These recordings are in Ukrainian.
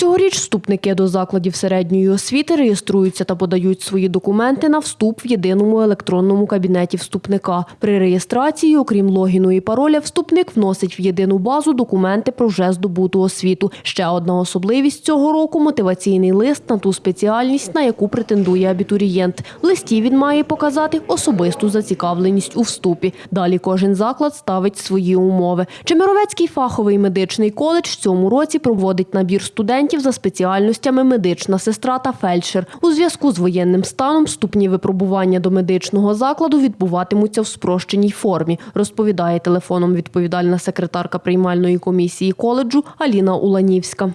Цьогоріч вступники до закладів середньої освіти реєструються та подають свої документи на вступ в єдиному електронному кабінеті вступника. При реєстрації, окрім логіну і пароля, вступник вносить в єдину базу документи про вже здобуту освіту. Ще одна особливість цього року мотиваційний лист на ту спеціальність, на яку претендує абітурієнт. В листі він має показати особисту зацікавленість у вступі. Далі кожен заклад ставить свої умови. Чемеровецький фаховий медичний коледж в цьому році проводить набір студентів за спеціальностями медична сестра та фельдшер. У зв'язку з воєнним станом ступні випробування до медичного закладу відбуватимуться в спрощеній формі, розповідає телефоном відповідальна секретарка приймальної комісії коледжу Аліна Уланівська.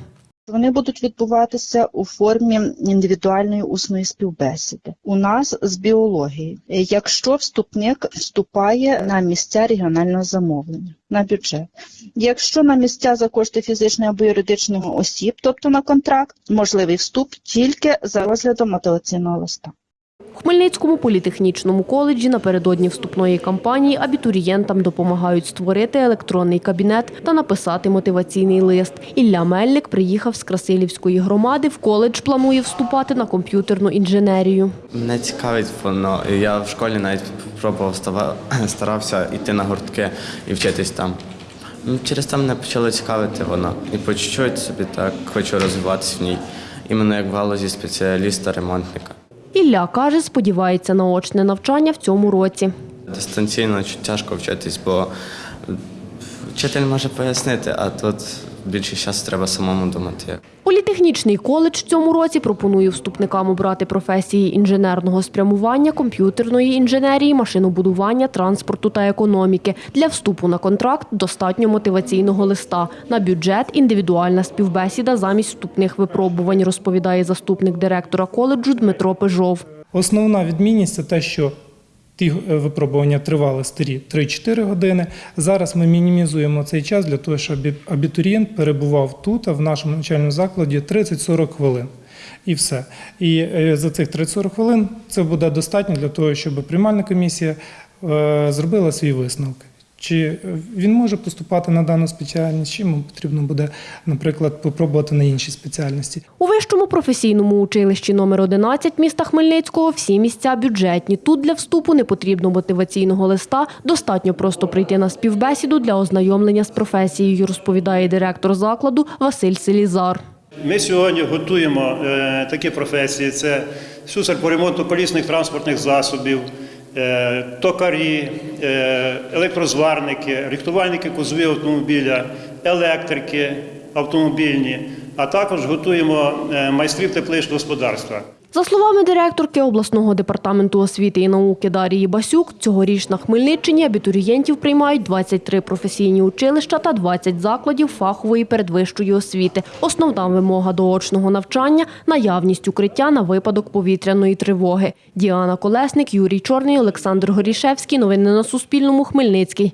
Вони будуть відбуватися у формі індивідуальної усної співбесіди. У нас з біології, якщо вступник вступає на місця регіонального замовлення, на бюджет. Якщо на місця за кошти фізичних або юридичних осіб, тобто на контракт, можливий вступ тільки за розглядом мотиваційного листа. У Хмельницькому політехнічному коледжі напередодні вступної кампанії абітурієнтам допомагають створити електронний кабінет та написати мотиваційний лист. Ілля Мельник приїхав з Красилівської громади. В коледж планує вступати на комп'ютерну інженерію. Мене цікавить воно. Я в школі навіть пробував старався йти на гуртки і вчитись там. Ну, Через це мене почало цікавити воно. І по чуть-чуть собі так хочу розвиватися в ній. Іменно як в галузі спеціаліста-ремонтника. Ілля каже, сподівається на очне навчання в цьому році. Дистанційно тяжко вчитись, бо вчитель може пояснити, а тут більше часу треба самому думати. Політехнічний коледж цьому році пропонує вступникам обрати професії інженерного спрямування, комп'ютерної інженерії, машинобудування, транспорту та економіки. Для вступу на контракт достатньо мотиваційного листа. На бюджет індивідуальна співбесіда замість вступних випробувань, розповідає заступник директора коледжу Дмитро Пежов. Основна відмінність це те, що ті е, випробування тривали старі 3-4 години. Зараз ми мінімізуємо цей час для того, щоб абітурієнт перебував тут, а в нашому навчальному закладі 30-40 хвилин. І все. І е, за цих 30-40 хвилин це буде достатньо для того, щоб приймальна комісія е, зробила свої висновок. Чи е, він може поступати на дану спеціальність, чи йому потрібно буде, наприклад, попробувати на інші спеціальності. У вищому професійному училищі номер 11 міста Хмельницького всі місця бюджетні. Тут для вступу не потрібно мотиваційного листа, достатньо просто прийти на співбесіду для ознайомлення з професією, розповідає директор закладу Василь Селізар. Ми сьогодні готуємо е, такі професії: це слюсар по ремонту колісних транспортних засобів, токарі, е, електрозварники, рихтувальники кузовів автомобіля, електрики автомобільні, а також готуємо е, майстрів тепличного господарства. За словами директорки обласного департаменту освіти і науки Дарії Басюк, цьогоріч на Хмельниччині абітурієнтів приймають 23 професійні училища та 20 закладів фахової передвищої освіти. Основна вимога до очного навчання – наявність укриття на випадок повітряної тривоги. Діана Колесник, Юрій Чорний, Олександр Горішевський. Новини на Суспільному. Хмельницький.